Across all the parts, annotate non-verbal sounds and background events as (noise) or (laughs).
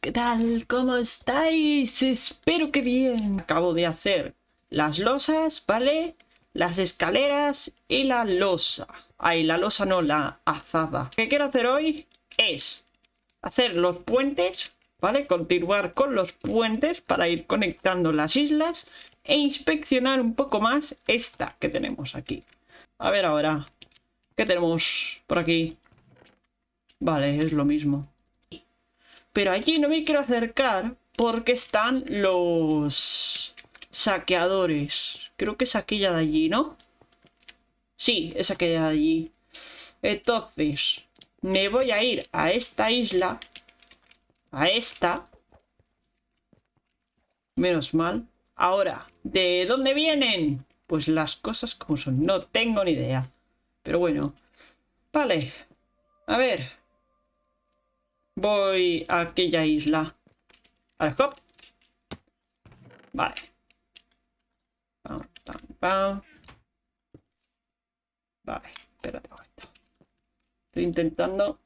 ¿qué tal? ¿Cómo estáis? Espero que bien. Acabo de hacer las losas, ¿vale? Las escaleras y la losa. Ay, la losa no, la azada. Lo que quiero hacer hoy es hacer los puentes, ¿vale? Continuar con los puentes para ir conectando las islas e inspeccionar un poco más esta que tenemos aquí. A ver ahora, ¿qué tenemos por aquí? Vale, es lo mismo. Pero allí no me quiero acercar porque están los saqueadores. Creo que es aquella de allí, ¿no? Sí, es aquella de allí. Entonces, me voy a ir a esta isla. A esta. Menos mal. Ahora, ¿de dónde vienen? Pues las cosas como son. No tengo ni idea. Pero bueno. Vale. A ver. Voy a aquella isla. Vale, hop. Vale. Pam, pam. Vale, espérate un momento. Estoy intentando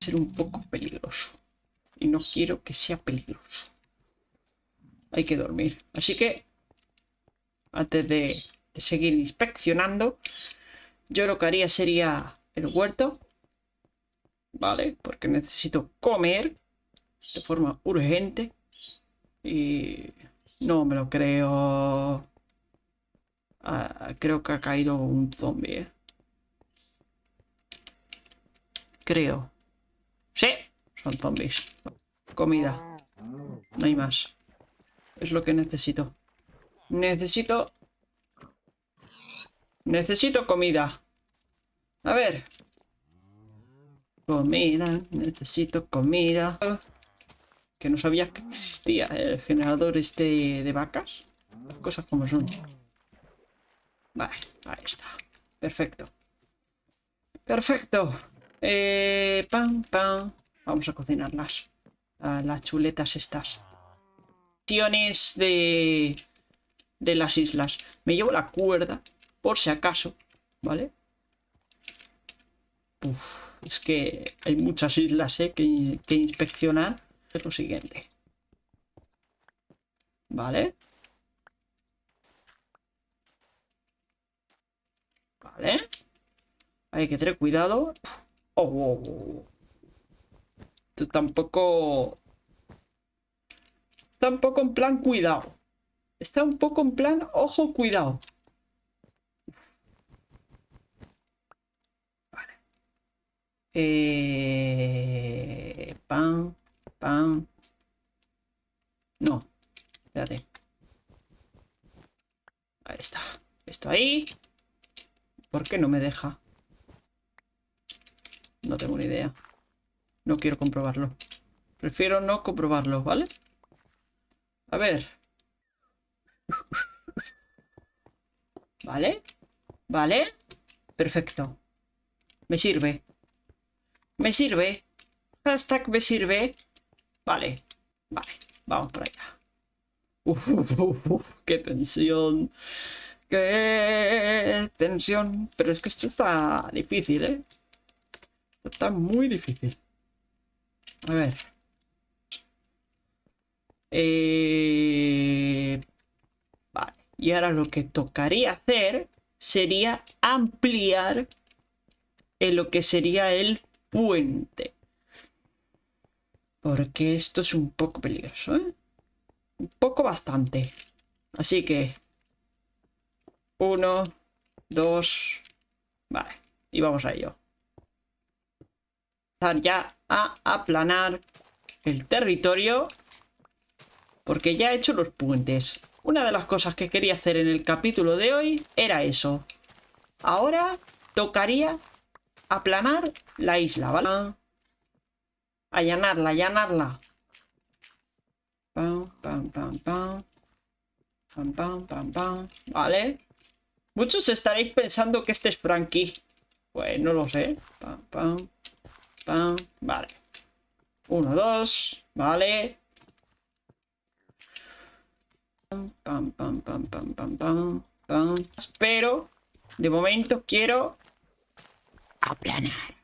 ser un poco peligroso. Y no quiero que sea peligroso. Hay que dormir. Así que, antes de seguir inspeccionando, yo lo que haría sería el huerto. ¿Vale? Porque necesito comer de forma urgente. Y no me lo creo. Ah, creo que ha caído un zombie. ¿eh? Creo. Sí, son zombies. Comida. No hay más. Es lo que necesito. Necesito... Necesito comida. A ver, Comida, necesito comida. Que no sabía que existía el generador este de vacas. Cosas como son. Vale, ahí está. Perfecto. Perfecto. Eh, pam, pam. Vamos a cocinarlas. las chuletas estas. De, de las islas. Me llevo la cuerda, por si acaso. ¿Vale? Uf. Es que hay muchas islas ¿eh? que, que inspeccionar. Es lo siguiente. Vale. Vale. Hay que tener cuidado. Oh, oh, oh. Esto tampoco... Está un poco en plan cuidado. Está un poco en plan ojo cuidado. Eh, pam, pam. No, espérate. Ahí está. Esto ahí. ¿Por qué no me deja? No tengo ni idea. No quiero comprobarlo. Prefiero no comprobarlo, ¿vale? A ver. (laughs) ¿Vale? ¿Vale? Perfecto. Me sirve. Me sirve. Hashtag me sirve. Vale. Vale. Vamos por allá. (laughs) Uf, qué tensión. Qué tensión. Pero es que esto está difícil, ¿eh? Está muy difícil. A ver. Eh... Vale. Y ahora lo que tocaría hacer sería ampliar en lo que sería el puente. Porque esto es un poco peligroso, ¿eh? Un poco bastante. Así que... Uno, dos... Vale, y vamos a ello. Empezar ya a aplanar el territorio. Porque ya he hecho los puentes. Una de las cosas que quería hacer en el capítulo de hoy era eso. Ahora tocaría aplanar la isla, ¿vale? Allanarla, allanarla. Pam, pam, pam, pam. Pam, pam, pam, pam. Vale. Muchos estaréis pensando que este es Frankie. Pues no lo sé. Pam, pam, pam. Vale. Uno, dos. Vale. Pam, pam, pam, pam, pam, pam, pam. Pero, de momento quiero aplanar.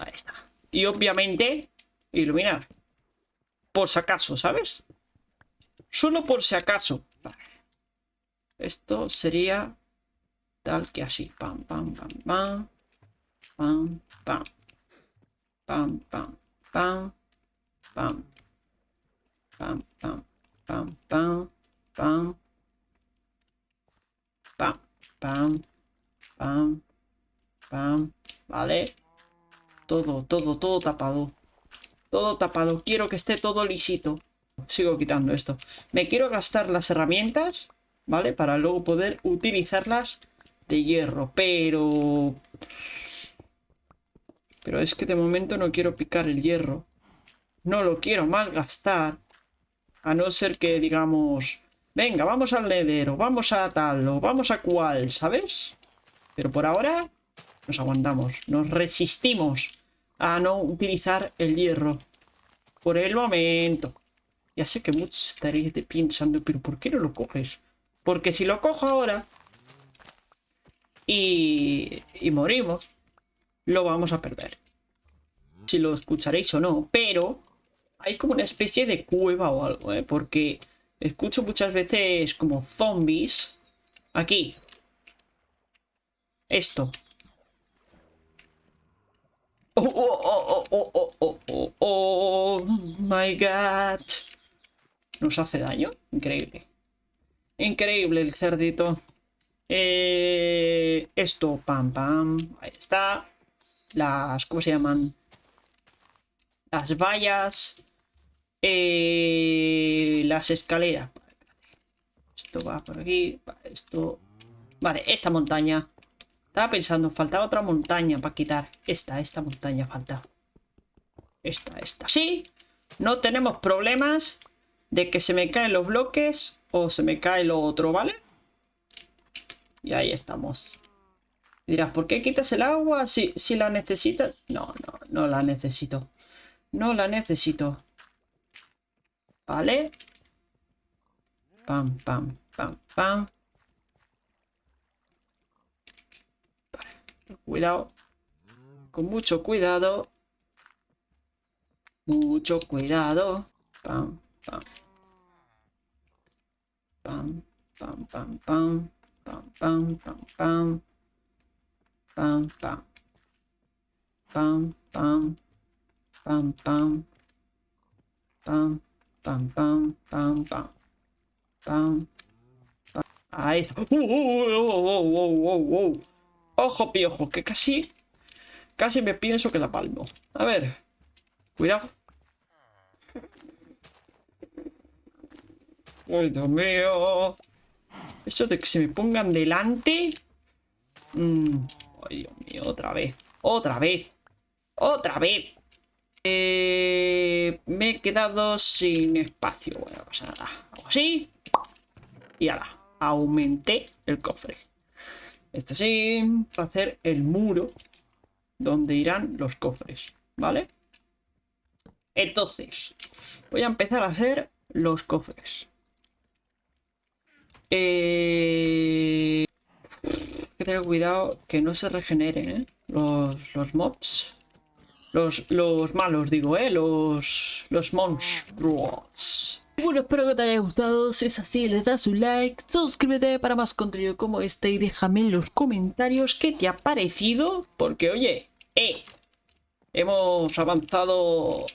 Ahí está. Y obviamente, iluminar. Por si acaso, ¿sabes? Solo por si acaso. Esto sería tal que así. Pam, pam, pam, pam. Pam, pam. Pam, pam, pam. Pam. Pam, pam, pam, pam. Pam. Pam, pam. Pam. Vale. Todo, todo, todo tapado. Todo tapado. Quiero que esté todo lisito. Sigo quitando esto. Me quiero gastar las herramientas, ¿vale? Para luego poder utilizarlas de hierro. Pero... Pero es que de momento no quiero picar el hierro. No lo quiero malgastar. A no ser que digamos... Venga, vamos al ledero, vamos a tal o vamos a cual, ¿sabes? Pero por ahora nos aguantamos, nos resistimos a no utilizar el hierro. Por el momento. Ya sé que muchos estaréis pensando, pero ¿por qué no lo coges? Porque si lo cojo ahora y, y morimos, lo vamos a perder. Si lo escucharéis o no, pero hay como una especie de cueva o algo, ¿eh? Porque escucho muchas veces como zombies. Aquí. Esto. Oh, oh, oh, oh, oh, oh, oh, oh, my god. Nos hace daño. Increíble. Increíble el cerdito. Eh, esto, pam, pam. Ahí está. Las, ¿cómo se llaman? Las vallas. Eh, las escaleras. Esto va por aquí. Esto. Vale, esta montaña. Estaba pensando, faltaba otra montaña para quitar. Esta, esta montaña falta. Esta, esta. Sí, no tenemos problemas de que se me caen los bloques o se me cae lo otro, ¿vale? Y ahí estamos. dirás, ¿por qué quitas el agua si, si la necesitas? No, no, no la necesito. No la necesito. ¿Vale? Pam, pam, pam, pam. Cuidado. Con mucho cuidado. Mucho cuidado. Pam, pam. Pam, pam, pam, pam. Pam, pam, pam, pam. Pam, pam. Pam, pam. Pam, pam. Pam, pam, pam, pam, pam. Pam. Ahí está. ¡Uh, uh, uh, uh Ojo, piojo, que casi... Casi me pienso que la palmo. A ver. Cuidado. Ay, Dios mío. Eso de que se me pongan delante... Mm. Ay, Dios mío, otra vez. Otra vez. Otra vez. Eh, me he quedado sin espacio. Bueno, pues nada. Hago así. Y ahora. Aumenté el cofre. Este sí, para hacer el muro donde irán los cofres, ¿vale? Entonces, voy a empezar a hacer los cofres. Eh... Hay que tener cuidado que no se regeneren ¿eh? los, los mobs. Los, los malos, digo, ¿eh? Los, los monstruos. Bueno, espero que te haya gustado. Si es así, le das un like, suscríbete para más contenido como este y déjame en los comentarios qué te ha parecido. Porque, oye, eh, hemos avanzado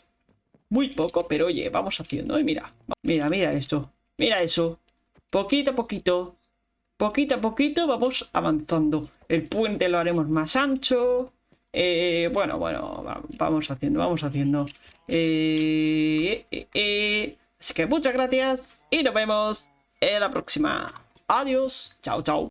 muy poco, pero oye, vamos haciendo, eh, mira. Mira, mira esto. Mira eso. Poquito a poquito, poquito a poquito vamos avanzando. El puente lo haremos más ancho. Eh, bueno, bueno, vamos haciendo, vamos haciendo. eh, eh, eh Así que muchas gracias y nos vemos en la próxima. Adiós. Chao, chao.